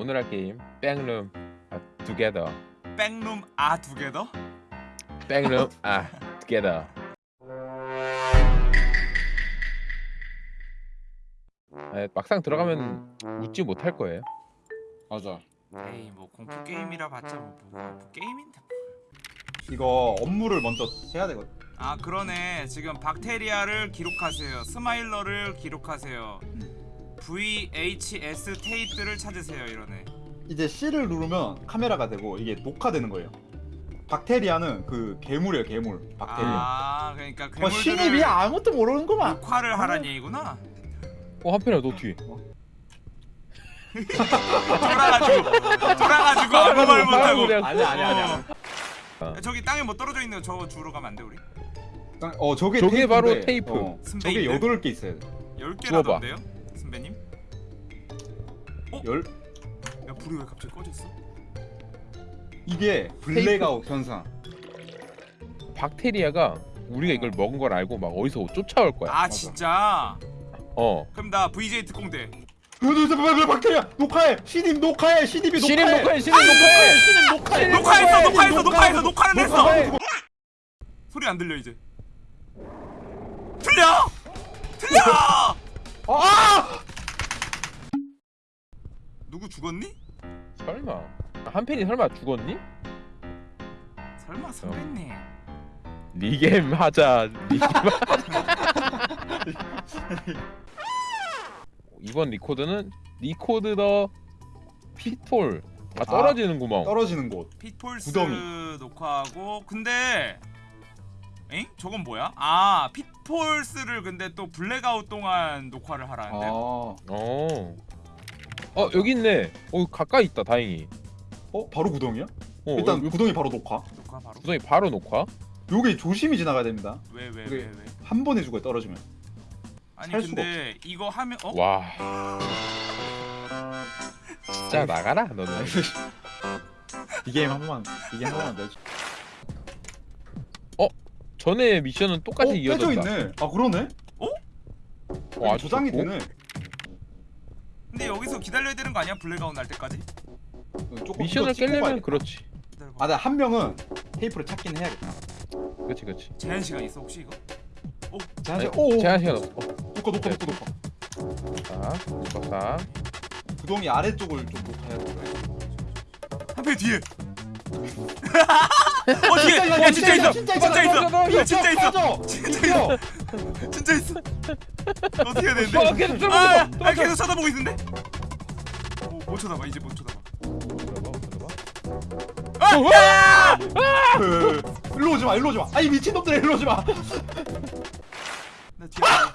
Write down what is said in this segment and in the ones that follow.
오늘 할 게임 Backroom 아, together. Backroom 아두개 더? Backroom 아 together. 아, 막상 들어가면 웃지 못할 거예요. 맞아. 에이 뭐 공포 게임이라 봤자 뭐, 뭐, 뭐 게임인데 이거 업무를 먼저 해야 되거든. 아 그러네. 지금 박테리아를 기록하세요. smiler를 기록하세요 VHS 테이프를 찾으세요 이러네 이제 C를 누르면 카메라가 되고 이게 녹화되는 거예요. 박테리아는 그 괴물이에요, 괴물. 박테리아. 아 그러니까 어, 괴물들을 신입이 아무것도 모르는구만. 녹화를 하란 얘기구나 어 한편이야 너 뒤에 돌아가지고 돌아가지고 아무 말 못하고 아니야, 아니야. 야, 저기 땅에 뭐 떨어져 있는 거 저거 주우러 가면 안 돼 우리? 어, 저게 저게 테이프인데, 바로 테이프. 어, 저게? 여덟 개 있어야 돼. 10개라던데요? 선배님? 열야 불이 왜 갑자기 꺼졌어? 이게 블랙아웃 현상. 박테리아가 우리가 이걸 먹은 걸 알고 막 어디서 쫓아올 거야 아 진짜? 어 그럼 나 VJ 특공대 왜 박테리아 녹화해. 신입 녹화해. 신입 녹화해. 녹화해 신입 녹화해 신입 녹화해. 녹화했어 녹화했어 녹화했어 녹화는 했어. 소리 안 들려 이제 들려! 들려! 아! 누구 죽었니? 설마 한편이 설마 죽었니? 설마 선배님 리겜 하자 리겜 이번 record는 record the pitfall 아 떨어지는 구멍 떨어지는 곳. Pitfalls 구덩이. 녹화하고 근데 엥? 저건 뭐야? 아 pitfalls를 근데 또 블랙아웃 동안 녹화를 하라는데 아. 어. 어 여기 있네. 어 가까이 있다. 다행히. 어, 바로 구덩이야? 어, 일단 여기 구덩이 바로 녹화. 녹화 바로 구덩이 바로 녹화. 요게 조심히 지나가야 됩니다. 왜 왜왜 그게- 왜, 왜? 한 번에 죽어요, 떨어지면. 아니 살 수가 근데 이거 하면 어? 와. 진짜 나가라 너는. 이 게임 한 번만 이 게임 한 번만 내줘. 전에 미션은 똑같이 어, 이어졌다. 빼져 있네. 아 그러네. 와, 아주 저장이 좋고. 되네. 근데 여기서 기다려야 되는 거 아니야? 블랙아웃 날 때까지? 조금 미션을 찍고 깨려면. 그렇지. 기다려봐 아, 나한 명은 테이프를 찾긴 해야겠다. 그렇지 그렇지. 제한 시간 있어 혹시 이거? 제한 시간. 아니, 오, 제한 시간 없어. 어, 녹화 녹화 녹화 녹화. 자, 녹화. 구덩이 아래쪽을 좀 녹화해야 돼. 한배 뒤에 어 뒤에 야 진짜 있어 진짜 있어 진짜 있어 진짜 있어 진짜 있어 어떻게 해야 되는데? 어, 계속 쳐다보고 아, 있어. 아 계속 쳐다보고 있는데? 오, 못 쳐다봐 이제 못 쳐다봐 아! 야! 그, 일로 오지 마, 일로 오지 마. 아이 미친 놈들 일로 오지 마. 나 뒤에 야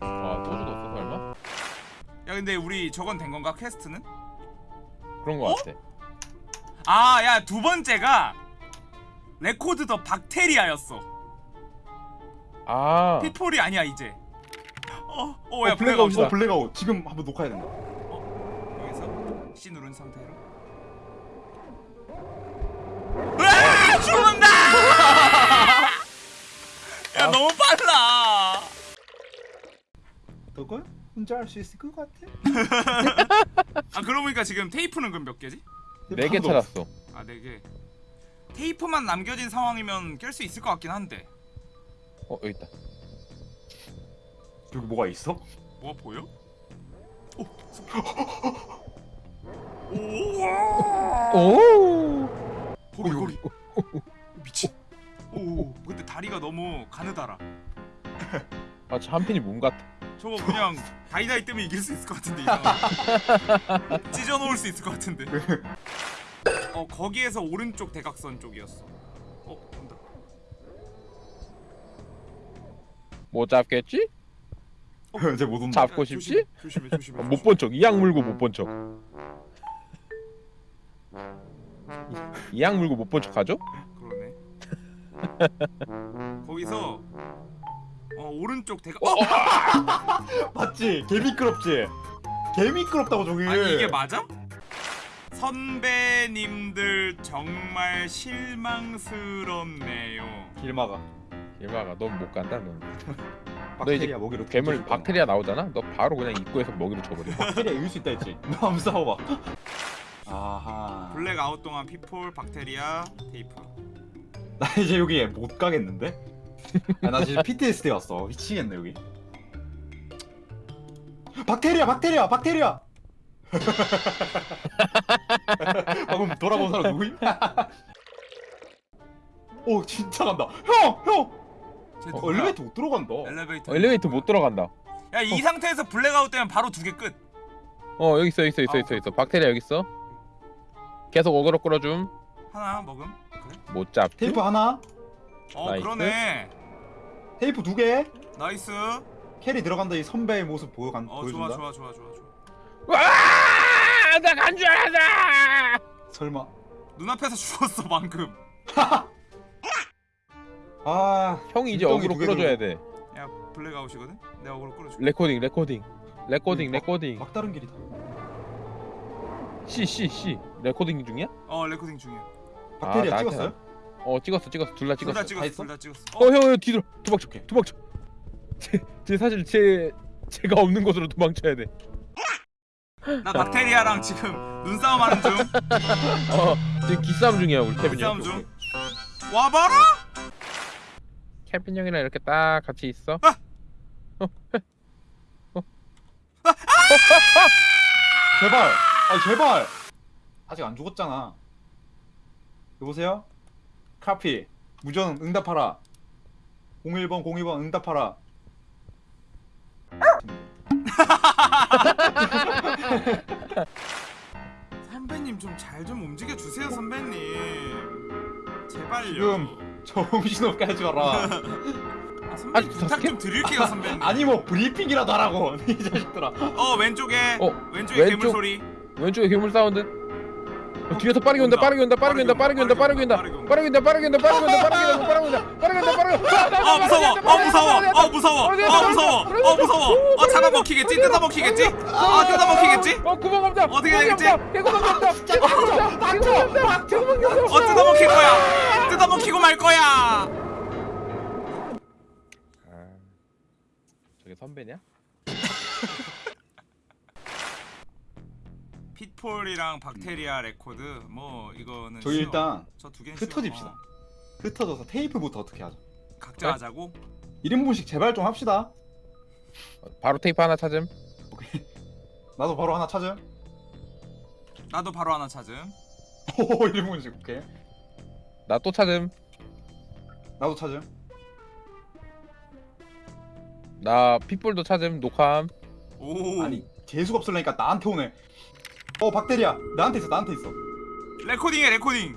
아, 또 죽었어 설마? 근데 우리 저건 된 건가 quest는? 그런 거 어? 같아. 아야 두 번째가 record the bacteria였어 아. 피폴이 아니야 이제 어어야 어, 블랙아웃, 블랙아웃이다 어, 블랙아웃. 지금 한번 녹화해야 된다. C 누른 상태로 으아 죽는다 야 너무 빨라 너 거야? 혼자 할 수 있을 것 같아. 아 그러고 보니까 지금 테이프는 그럼 몇 개지? 네 개 찾았어. 아네개 테이프만 남겨진 상황이면 깰 수 있을 것 같긴 한데 어 여기 있다. 여기 뭐가 있어? 뭐가 보여? 오 오 거기 미친 오 근데 다리가 너무 가느다라 아, 저 한편이 몸 같아. 저거 그냥 다이다이 뜨면 이길 수 있을 것 같은데 찢어 놓을 수 있을 것 같은데 어 거기에서 오른쪽 대각선 쪽이었어 어 온다 못 잡겠지? 이제 못 온다. 잡고 야, 싶지? 조심해 조심해 어, 못본 척. 이악 물고 못 본 척. 이악 물고 못 본 척 하죠? 그러네 거기서 어 오른쪽 대각 어, 어? 맞지? 개 미끄럽지? 개 미끄럽다고 저기. 아니 이게 맞아? 선배님들 정말 실망스럽네요 길 막아. 일마가 넌 못 간다 넌. 박테리아 먹이로 괴물. 박테리아 나오잖아. 너 바로 그냥 입구에서 먹이로 쳐버려. 박테리아 이길 수 있다 했지 너 한번 싸워봐 아하 블랙 아웃 동안 pitfall 박테리아 테이프 나 이제 여기 못 가겠는데? 아, 나 지금 PTSD 왔어 미치겠네 여기 박테리아 박테리아 박테리아 방금 돌아본 사람 누구임? 오 진짜 간다 형! 형! 쟤 어, 누구야? 엘리베이터 못 들어간다 엘리베이터 어, 엘리베이터 못 들어간다. 야이 상태에서 블랙 아웃 되면 바로 두 개 끝 어 여기 있어 여기 있어 있어 아, 있어 있어. 박테리아 여기 있어. 계속 어그로 끌어줌. 하나 먹음 그래? 못 잡. 테이프 하나 어 nice. 그러네 테이프 두개 nice carry 들어간다 이 선배의 모습 보여간, 어 보여준다 좋아 좋아 좋아 좋아 좋아 와! 나간 줄 알았다. 설마 눈앞에서 죽었어 방금 아 형이 이제 어그로 끌어줘야. 돼. 야 블랙 아웃이거든? 내가 어그로 끌어줄게 레코딩 레코딩 레코딩 막- 레코딩. 막다른 길이다 C C C 레코딩 중이야? 어 레코딩 중이야 박테리아 아, 나한테 찍었어요? 어 찍었어 찍었어 둘 다둘다 찍었어. 찍었어? 둘 다 찍었어 어 형 형 뒤로 도망쳐 도망쳐. 제, 제 사실 제 제가 없는 곳으로 도망쳐야 돼. 나 박테리아랑 지금 눈싸움 하는 중 어 지금 기싸움 중이야 우리 케빈 형. 눈싸움 중 와봐라 케빈 형이랑 이렇게 딱 같이 있어. 아! 제발 아 제발! 아직 안 죽었잖아. 여보세요? 카피 무전 응답하라. 01번 02번 응답하라. 선배님 좀 잘 좀 움직여 주세요 선배님. 제발요. 지금 정신없게 하지 마라. 아, 선배님 부탁? 좀 드릴게요 선배님. 아니 뭐 브리핑이라도 하라고. 이 자식들아. 어 왼쪽에. 어, 왼쪽에 왼쪽. 괴물 소리 왼쪽에 괴물 사운드. 어, 뒤에서 빠르게 온다 빠르게 온다 빠르게 온다 빠르게 온다 빠르게 온다 빠르게 온다 빠르게 온다 빠르게 온다 빠르게 온다 빠르게 온다 빠르게 온다 빠르게 온다 빠르게 온다 아 무서워 아 무서워 아 무서워 아 무서워 아 무서워 아 잡아 먹히겠지 뜯어 먹히겠지 아 뜯어 먹히겠지 어 구멍 없다 어떻게 되겠지? 없다 개구멍이 없다 개구멍이 없다 개구멍이 없다 어 뜯어 먹힐 거야 뜯어 먹히고 말 거야 아, 저게 선배냐? pitfall이랑 박테리아 레코드 뭐 이거는 저희 일단 저 두 개는 흩어집시다. 쉬워. 흩어져서 테이프부터 어떻게 어, 각자 네? 하자고? 1인분씩 제발 좀 합시다. 바로 테이프 하나 찾음. 나도 바로 하나 찾음. 나도 바로 하나 찾음. 오 1인분씩 오케이. 나 또 찾음. 나도 찾음. 나 pitfall도 찾음. 녹함. 오. 아니 재수가 없으려니까 나한테 오네 어 박테리아 나한테 있어 나한테 있어 레코딩해 레코딩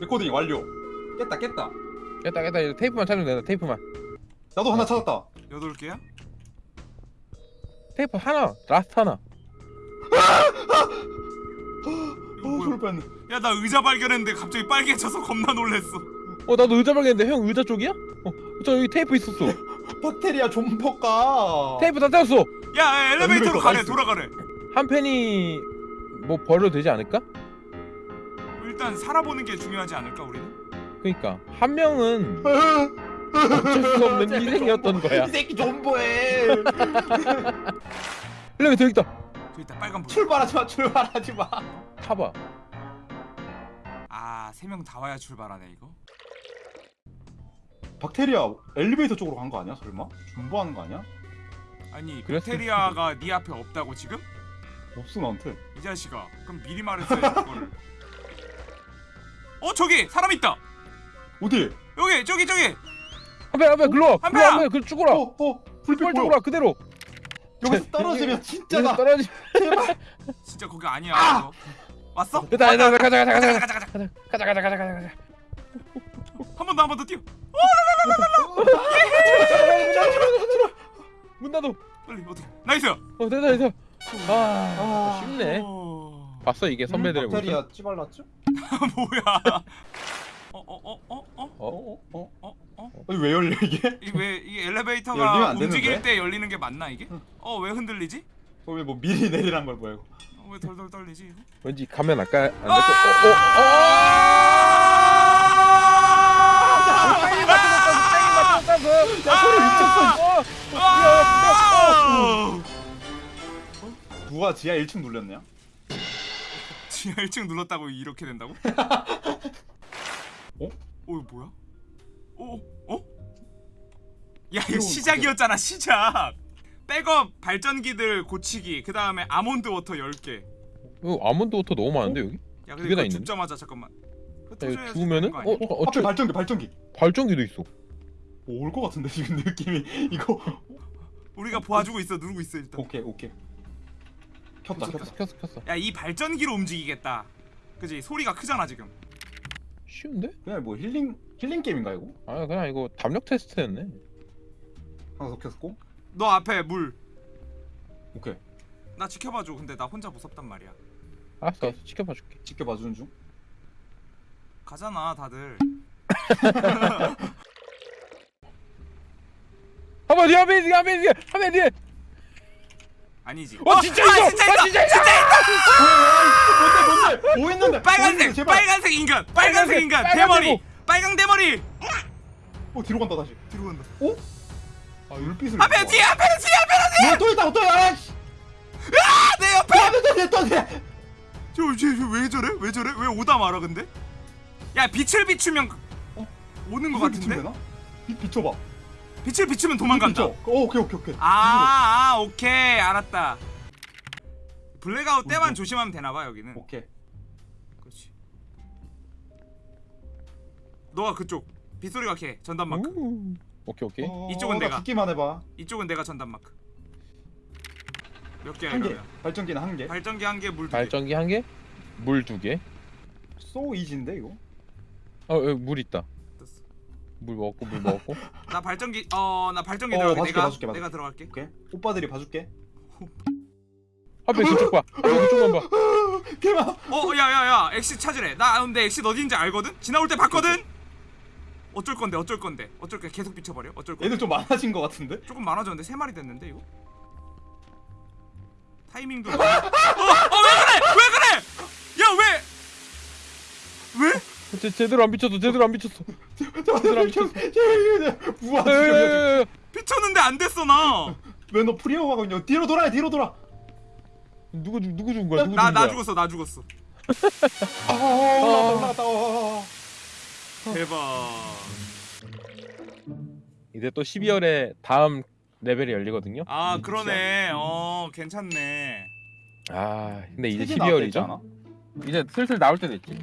레코딩 완료 깼다 깼다 깼다 깼다 이제 테이프만 찾으면 된다 테이프만 나도 하나 찾았다 여덟 개야? 테이프 하나 last 하나 이거 어 뭐야? 소리 뺐네 야 나 의자 발견했는데 갑자기 빨개져서 겁나 놀랬어 어 나도 의자 발견했는데 형 의자 쪽이야? 어저 여기 테이프 있었어 박테리아 존버가 테이프 다 찾았어 야, 야 엘리베이터로 엘리베이터 가래. 돌아가래 한 팬이 뭐 버려도 되지 않을까? 일단 살아보는 게 중요하지 않을까 우리는? 그니까 한 명은 어쩔 수 없는 희생이었던 거야 이 새끼 존버해 엘리베이터 여기 있다 저 이따 빨간 불 출발하지 마 출발하지 마 타봐 아세 명 다 와야 출발하네 이거 박테리아 엘리베이터 쪽으로 간 거 아니야 설마? 존버하는 거 아니야? 아니 그랬을 박테리아가 네 앞에 없다고 지금? 없어 나한테 이 자식아 그럼 미리 말했어야지 그거를 어 저기 사람 있다 어디? 여기 저기 저기 한배 한배 글로 와한 글로 와 배야! 한배 그 죽어라 어? 어? 불빛 보여 죽어라 그대로 여기서 떨어지면 여기서 진짜다 떨어지 진짜 거기 아니야 아! 왔어? 됐다 됐다 가자 가자 가자 가자 가자 가자 가자 가자 가자 가자 가자 가자 한번 더 한 번 더 뛰어 문 닫어 빨리 어떻게 nice 어 됐다 됐다 아 아. 쉽네 어... 봤어 이게 선배들의 모습 박테리아 찌발랐죠? 뭐야 어어어어어 어? 어? 어? 어? 어? 어? 왜 열려 이게? 이게 왜 이게 열리면 엘리베이터가 안 움직일? 때 열리는 게 맞나 이게? 응. 어왜 흔들리지? 어, 왜뭐 미리 내리란 걸 뭐야 이거 어, 왜 덜덜 떨리지? 왠지 가면 아까 안 될거 누가 지하 1층 눌렸냐? 지하 1층 눌렀다고 이렇게 된다고? 어? 어 이거 뭐야? 어? 어? 야 이거 시작이었잖아 시작 백업 발전기들 고치기 그 다음에 almond water 10개 이거 almond water 너무 많은데 여기? 야두 근데 이거? 죽자마자 잠깐만 야, 죽으면은? 어, 어, 어, 앞에 저, 발전기 발전기 발전기도 있어. 올것 같은데 지금 느낌이 이거 우리가 봐주고 있어 누르고 있어 일단 오케이 오케이 켰다 켰어 켰어 켰어. 야 이 발전기로 움직이겠다. 그지? 소리가 크잖아 지금. 쉬운데? 그냥 뭐 힐링 힐링 게임인가 이거? 아 그냥 이거 담력 테스트였네. 하나 더 켰고. 너 앞에 물. 나 오케이. 지켜봐줘. 근데 나 혼자 무섭단 말이야. 알았어 알았어. 지켜봐 줄게. 지켜봐 주는 중. 가잖아 다들. 한번 뒤에 한번 뒤에 한번 뒤에 한번 뒤에. 아니지. 어 진짜 있어. 아, 진짜 있어! 아, 진짜 있어. 뭔데 뭔데? 뭐 있는데? 빨간색 뭐 제발. 빨간색 인간 빨간색 빨간색, 인간 대머리 대모. 빨강 대머리. 어 뒤로 간다 다시. 뒤로 간다. 어? 아 율빛을 앞에 뒤에 앞에 뒤에 앞에 뭐야 또 있다 또 있다! 아이씨 내 옆에! 앞에 또 있다 또 있다! 저쟤왜 저래? 왜 저래? 왜 오다 말아 근데? 야 빛을 비추면 어? 오는 거 같은데? 빛 비춰봐 빛을 비추면 도망간다. 어, 오케이 오케이 오케이. 아, 아 오케이. 알았다. 블랙아웃 때만 뭐? 조심하면 되나봐 여기는. 오케이. 그렇지. 너가 그쪽. 빗소리가 걔 전담 마크. 우. 오케이 오케이. 어, 이쪽은 나 내가. 듣기만 해봐. 이쪽은 내가 전담 마크. 몇 개야 한 개. 이러면? 발전기는 한 개. 발전기 한 개 물 두 개. 발전기 한 개, 물 두 개. so easy인데 이거? 어, 여기 물 있다. 물 먹었고 물 먹었고. 나 발전기 어 나 발전기 어, 들어갈게. 봐줄게, 내가 봐줄게, 봐줄게. 내가 들어갈게. 오케이? 오빠들이 봐줄게. 한번 그쪽 봐. 한번 그쪽만 봐. 개마 어 야야야 엑시 찾으래. 나 근데 엑시 어딘지 알거든? 지나올 때 봤거든? 어쩔 건데 어쩔 건데? 어쩔 게 계속 비춰버려? 어쩔 건데? 애들 좀 많아진 것 같은데? 조금 많아졌는데 세 마리 됐는데 이거? 타이밍도 어왜 그래? 왜 그래? 야 왜? 왜? 제, 제대로 안 비쳤어. 제대로 안 비쳤어. 야, 야, 야, 야. 비쳤는데 안 됐어 나 왜 너 프리어하고 있냐 뒤로 돌아 뒤로 돌아 누구 죽- 누구 죽은 거야? 나 나? 죽었어 나 죽었어 아 어, 어, 어. 대박 이제 또 12월에 다음 레벨이 열리거든요. 아 그러네 어 괜찮네 아, 근데 이제 세개 나왔다 했지 12월이죠. 않아? 이제 슬슬 나올 때 됐지.